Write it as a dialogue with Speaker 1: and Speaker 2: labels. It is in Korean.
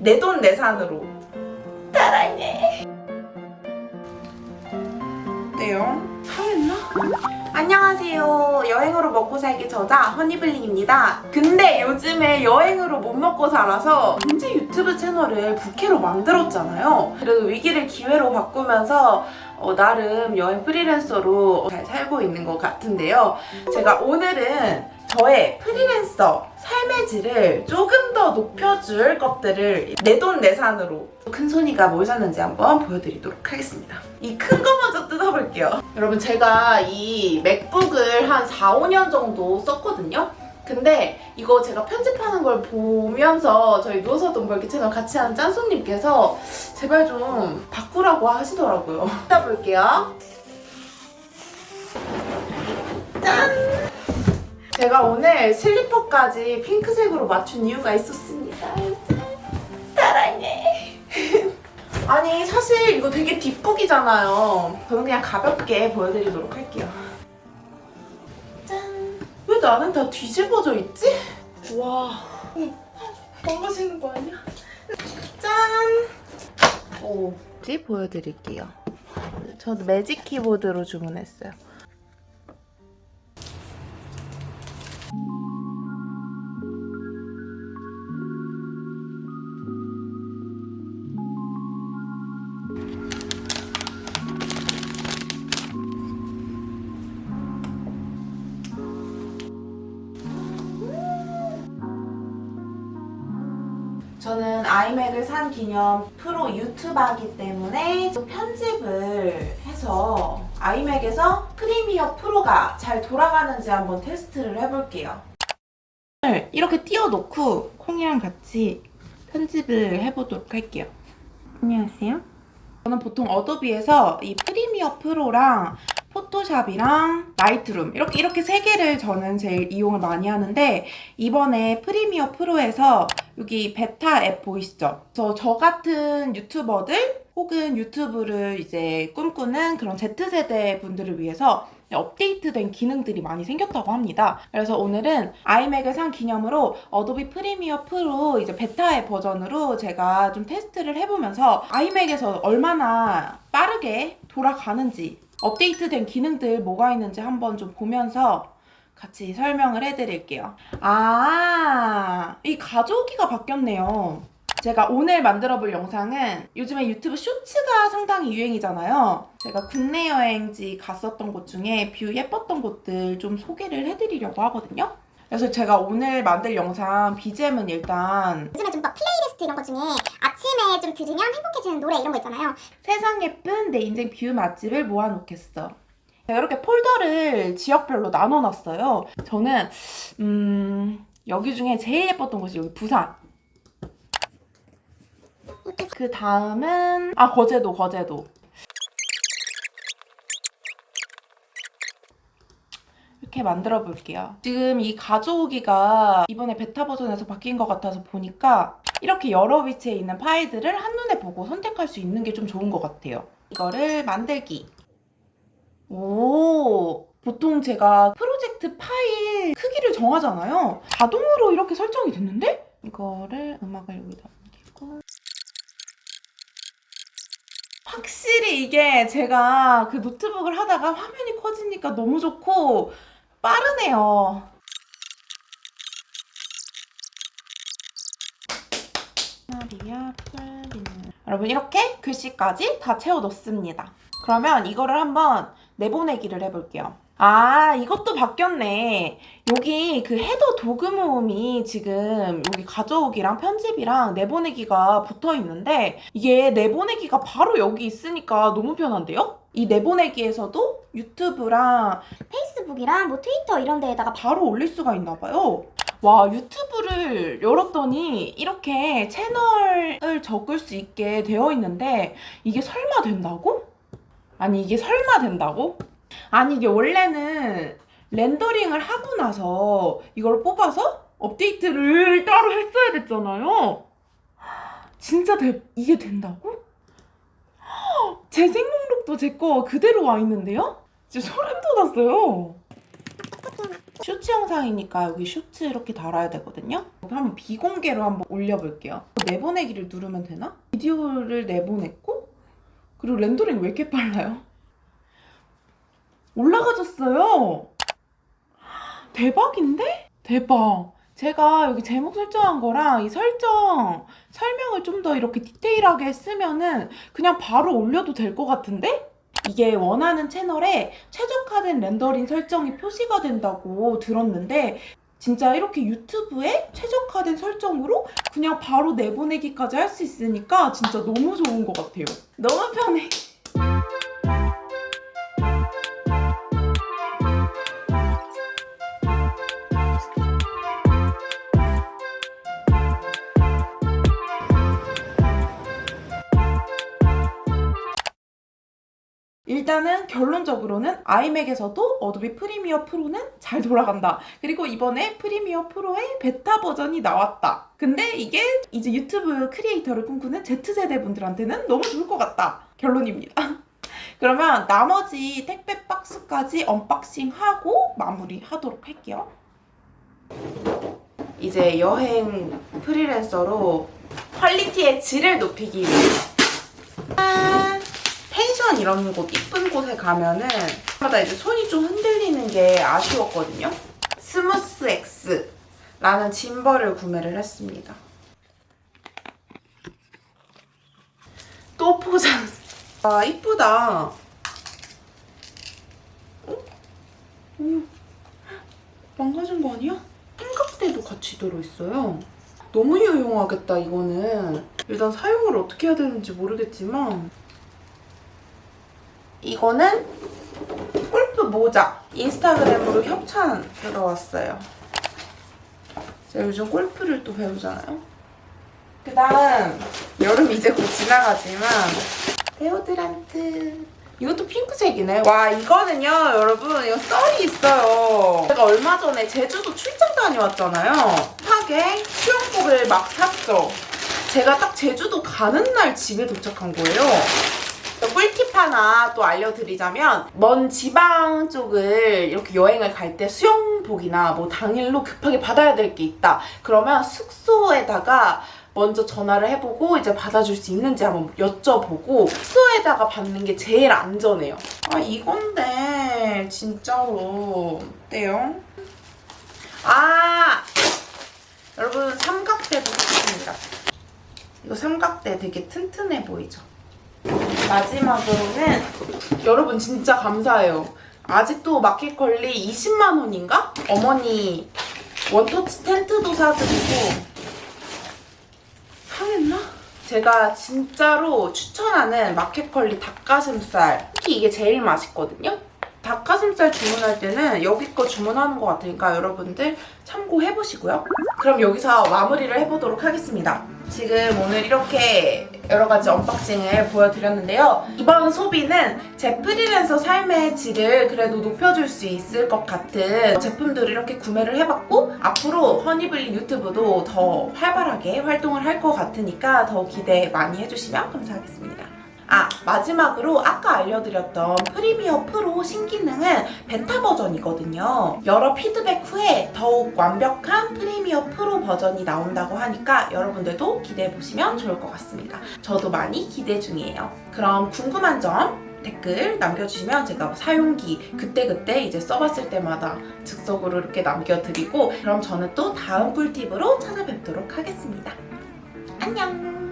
Speaker 1: 내 돈 내산으로. 따라해. 네요? 하겠나? 안녕하세요. 여행으로 먹고 살기 저자 허니블링입니다. 근데 요즘에 여행으로 못 먹고 살아서 언제 유튜브 채널을 부캐로 만들었잖아요. 그래도 위기를 기회로 바꾸면서 어, 나름 여행 프리랜서로 잘 살고 있는 것 같은데요. 제가 오늘은 저의 프리랜서 삶의 질을 조금 더 높여줄 것들을 내 돈 내산으로 큰손이가 뭘 샀는지 한번 보여드리도록 하겠습니다. 이 큰 거 먼저 뜯어볼게요. 여러분 제가 이 맥북을 한 4, 5년 정도 썼거든요. 근데 이거 제가 편집하는 걸 보면서 저희 누워서 돈 벌기 채널 같이 하는 짠손님께서 제발 좀 바꾸라고 하시더라고요. 뜯어볼게요. 제가 오늘 슬리퍼까지 핑크색으로 맞춘 이유가 있었습니다. 따라해. 아니 사실 이거 되게 뒷북이잖아요. 저는 그냥 가볍게 보여드리도록 할게요. 짠. 왜 나는 다 뒤집어져 있지? 와. 넘어지는 거 아니야? 짠. 오. 지 보여드릴게요. 저도 매직 키보드로 주문했어요. 저는 아이맥을 산 기념 프로 유튜버이기 때문에 또 편집을 해서 아이맥에서 프리미어 프로가 잘 돌아가는지 한번 테스트를 해볼게요. 이렇게 띄워놓고 콩이랑 같이 편집을 해보도록 할게요. 안녕하세요. 저는 보통 어도비에서 이 프리미어 프로랑 포토샵이랑 라이트룸 이렇게 이렇게 세 개를 저는 제일 이용을 많이 하는데 이번에 프리미어 프로에서 여기 베타 앱 보이시죠? 저, 저 같은 유튜버들 혹은 유튜브를 이제 꿈꾸는 그런 Z세대 분들을 위해서 업데이트된 기능들이 많이 생겼다고 합니다. 그래서 오늘은 아이맥을 산 기념으로 어도비 프리미어 프로 이제 베타 앱 버전으로 제가 좀 테스트를 해보면서 아이맥에서 얼마나 빠르게 돌아가는지 업데이트된 기능들 뭐가 있는지 한번 좀 보면서 같이 설명을 해드릴게요. 아, 이 가져오기가 바뀌었네요. 제가 오늘 만들어 볼 영상은 요즘에 유튜브 쇼츠가 상당히 유행이잖아요. 제가 국내 여행지 갔었던 곳 중에 view 예뻤던 곳들 좀 소개를 해드리려고 하거든요. 그래서 제가 오늘 만들 영상 BGM은 일단
Speaker 2: 요즘에 좀 막 플레이리스트 이런 것 중에 아침에 좀 들으면 행복해지는 노래 이런 거 있잖아요.
Speaker 1: 세상 예쁜 내 인생 view 맛집을 모아놓겠어. 이렇게 폴더를 지역별로 나눠놨어요. 저는 음, 여기 중에 제일 예뻤던 곳이 여기 부산. 그 다음은 아 거제도 거제도. 이렇게 만들어 볼게요. 지금 이 가져오기가 이번에 베타 버전에서 바뀐 것 같아서 보니까 이렇게 여러 위치에 있는 파일들을 한눈에 보고 선택할 수 있는 게 좀 좋은 것 같아요. 이거를 만들기. 오, 보통 제가 프로젝트 파일 크기를 정하잖아요. 자동으로 이렇게 설정이 됐는데? 이거를 음악을 여기다 옮기고. 확실히 이게 제가 그 노트북을 하다가 화면이 커지니까 너무 좋고 빠르네요. 여러분 이렇게 글씨까지 다 채워 넣습니다. 그러면 이거를 한번 내보내기를 해볼게요. 아 이것도 바뀌었네. 여기 그 헤더 도구 모음이 지금 여기 가져오기랑 편집이랑 내보내기가 붙어 있는데 이게 내보내기가 바로 여기 있으니까 너무 편한데요? 이 내보내기에서도 유튜브랑
Speaker 2: 페이스북이랑 뭐 트위터 이런 데에다가
Speaker 1: 바로 올릴 수가 있나 봐요. 와 유튜브를 열었더니 이렇게 채널을 적을 수 있게 되어 있는데 이게 설마 된다고? 아니 이게 설마 된다고? 아니 이게 원래는 렌더링을 하고 나서 이걸 뽑아서 업데이트를 따로 했어야 됐잖아요. 진짜 대, 이게 된다고? 재생 목록도 제 거 그대로 와 있는데요? 진짜 소름 돋았어요. 쇼츠 영상이니까 여기 쇼츠 이렇게 달아야 되거든요. 한번 비공개로 한번 올려볼게요. 내보내기를 누르면 되나? 비디오를 내보냈고 그리고 렌더링 왜 이렇게 빨라요? 올라가졌어요. 대박인데? 대박. 제가 여기 제목 설정한 거랑 이 설정 설명을 좀 더 이렇게 디테일하게 쓰면은 그냥 바로 올려도 될 것 같은데? 이게 원하는 채널에 최적화된 렌더링 설정이 표시가 된다고 들었는데 진짜 이렇게 유튜브에 최적화된 설정으로 그냥 바로 내보내기까지 할 수 있으니까 진짜 너무 좋은 것 같아요. 너무 편해. 일단은 결론적으로는 아이맥에서도 어도비 프리미어 프로는 잘 돌아간다. 그리고 이번에 프리미어 프로의 베타 버전이 나왔다. 근데 이게 이제 유튜브 creator를 꿈꾸는 Z세대 분들한테는 너무 좋을 것 같다. 결론입니다. 그러면 나머지 택배 박스까지 unboxing하고 마무리하도록 할게요. 이제 여행 프리랜서로 퀄리티의 질을 높이기 위해서 짠! 펜션 이런 곳 이쁜 곳에 가면은 마다 이제 손이 좀 흔들리는 게 아쉬웠거든요. 스무스 X라는 짐벌을 구매를 했습니다. 또 포장. 아 이쁘다. 어? 음, 망가진 거 아니야? 삼각대도 같이 들어있어요. 너무 유용하겠다 이거는. 일단 사용을 어떻게 해야 되는지 모르겠지만 이거는 골프 모자 인스타그램으로 협찬 들어왔어요. 제가 요즘 골프를 또 배우잖아요. 그 다음 여름 이제 곧 지나가지만 데오드란트. 이것도 핑크색이네. 와 이거는요 여러분 이거 썰이 있어요. 제가 얼마 전에 제주도 출장 다녀왔잖아요. 핫하게 수영복을 막 샀죠. 제가 딱 제주도 가는 날 집에 도착한 거예요. 꿀팁 하나 또 알려드리자면 먼 지방 쪽을 이렇게 여행을 갈 때 수영복이나 뭐 당일로 급하게 받아야 될 게 있다 그러면 숙소에다가 먼저 전화를 해보고 이제 받아줄 수 있는지 한번 여쭤보고 숙소에다가 받는 게 제일 안전해요 아 이건데 진짜로 어때요? 아 여러분 삼각대도 샀습니다 이거 삼각대 되게 튼튼해 보이죠? 마지막으로는 여러분 진짜 감사해요. 아직도 마켓컬리 20만 원인가? 어머니 원터치 텐트도 사드리고 상했나? 제가 진짜로 추천하는 마켓컬리 닭가슴살 특히 이게 제일 맛있거든요? 닭가슴살 주문할 때는 여기 거 주문하는 것 같으니까 여러분들 참고해보시고요. 그럼 여기서 마무리를 해보도록 하겠습니다. 지금 오늘 이렇게 여러 가지 unboxing을 보여드렸는데요. 이번 소비는 제 프리랜서 삶의 질을 그래도 높여줄 수 있을 것 같은 제품들을 이렇게 구매를 해봤고 앞으로 허니블리 유튜브도 더 활발하게 활동을 할 것 같으니까 더 기대 많이 해주시면 감사하겠습니다. 아 마지막으로 아까 알려드렸던 프리미어 프로 신기능은 베타 버전이거든요. 여러 피드백 후에 더욱 완벽한 프리미어 프로 버전이 나온다고 하니까 여러분들도 기대해보시면 좋을 것 같습니다. 저도 많이 기대 중이에요. 그럼 궁금한 점 댓글 남겨주시면 제가 사용기 그때그때 이제 써봤을 때마다 즉석으로 이렇게 남겨드리고 그럼 저는 또 다음 꿀팁으로 찾아뵙도록 하겠습니다. 안녕!